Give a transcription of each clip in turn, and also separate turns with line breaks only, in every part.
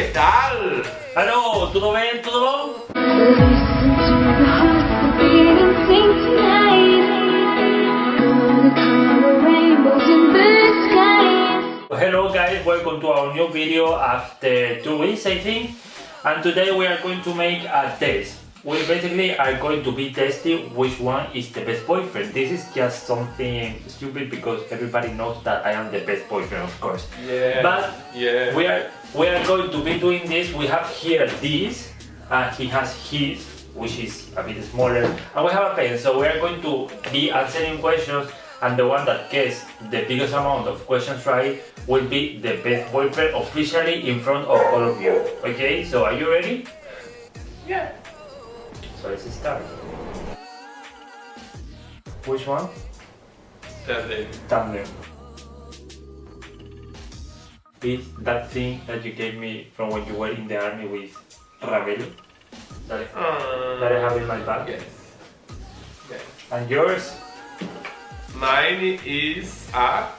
que tal?
Ah, Alô, tudo bem? Tudo bom? Hello guys, welcome to our new video after two weeks I think and today we are going to make a test. We basically are going to be testing which one is the best boyfriend. This is just something stupid because everybody knows that I am the best boyfriend of course.
Yeah.
But
yeah.
we are we are going to be doing this. We have here this and he has his which is a bit smaller and we have a pen so we are going to be answering questions and the one that gets the biggest amount of questions right will be the best boyfriend officially in front of all of you. Okay, so are you ready?
Yeah.
So let's start. Which one? Is that thing that you gave me from when you were in the army with Ravelo? That,
Uh,
that I have in my bag?
Yes. Yes.
And yours?
Mine is a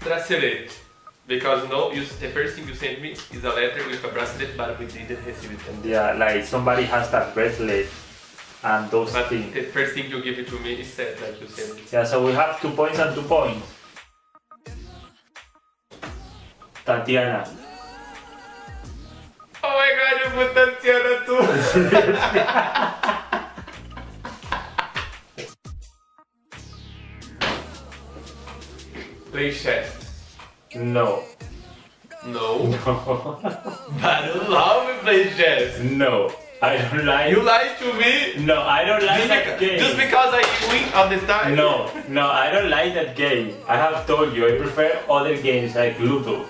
bracelet. Because no, you, the first thing you sent me is a letter with a bracelet, but we didn't receive it. And
Yeah, like somebody has that bracelet and those
but
things.
the first thing you give it to me is that like you sent me.
Yeah, so we have two points and two points. Tatiana.
Oh my god, you put Tatiana too! Play chess.
No.
No.
No.
But I love me play chess.
no. I don't like
You lied to me.
No, I don't like
Just,
that
beca-
game.
just because I win all the time.
No, no, I don't like that game. I have told you, I prefer other games like Ludo.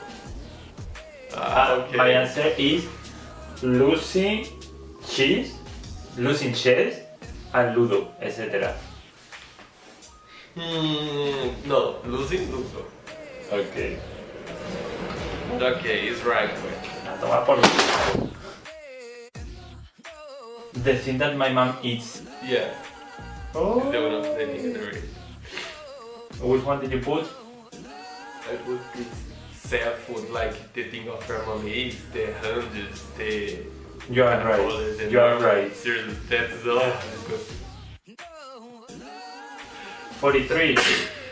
Ah,
Uh,
okay.
My answer is losing cheese, losing chess, and Ludo, etc.
Hmm, no, losing Ludo.
Okay.
Okay, it's right.
A tomar por culo. The thing that my mom eats.
Yeah,
Oh.
the one of the thing in the ring. Oh.
Which one did you put?
I eat sad food like the thing of her mom eats, the hundreds, the
You are right. You are right.
Seriously, that is all disgusting.
43.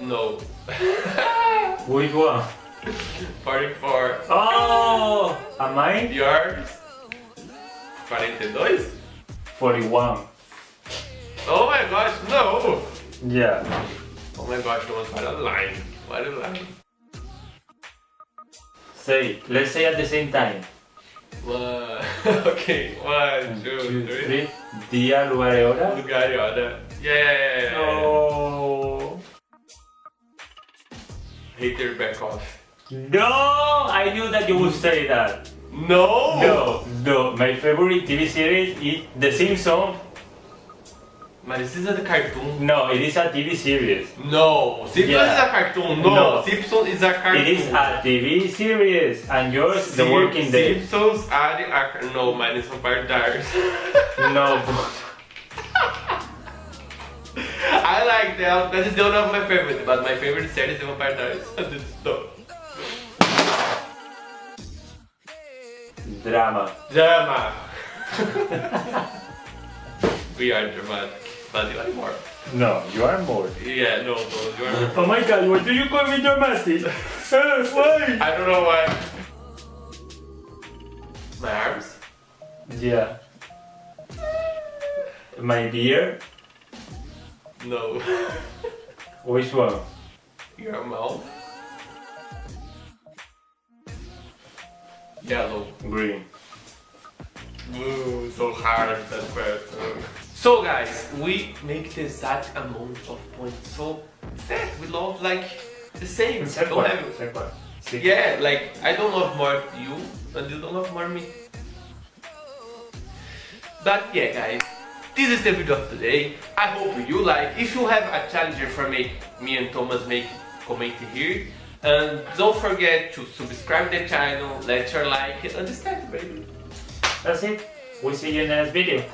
No.
Which one?
44.
Oh! Am I?
Yours? 42?
41.
Oh my gosh, no!
Yeah.
Oh my gosh, no, what a line. What a line.
Say, let's say at the same time.
One, okay, one, two, three.
Día, lugar y hora.
Lugar e hora. Yeah, yeah, yeah, yeah.
No.
Hater back off.
No, I knew that you would say that.
No!
No, no. My favorite TV series is The Simpsons.
But this is a cartoon.
No, it is a TV series.
No! Simpsons
Yeah.
is a cartoon. No!
No.
Simpsons is a cartoon.
It is a TV series, and yours, The Working Day.
Simpsons are ac- No, mine is Vampire Diaries.
No.
I like them. That is the one of my favorite. But my favorite series is the Vampire Diaries. no.
Drama.
Drama. we are dramatic. But you are more.
No, you are more.
Yeah, no, no, you are more.
Oh my god, why do you call me dramatic? Why?
I don't know why. My arms?
Yeah. My beer?
No.
Which one?
Your mouth? Yellow.
Green.
Ooh, so hard that question. So guys, we make the exact amount of points. So that we love like the same.
Same
Don't have-
same.
Yeah, like I don't love more you and you don't love more me. But yeah guys, this is the video of today. I hope you like. If you have a challenge for me, me and Thomas make comment here. And don't forget to subscribe the channel, let your like and start baby.
That's it. We'll see you in the next video.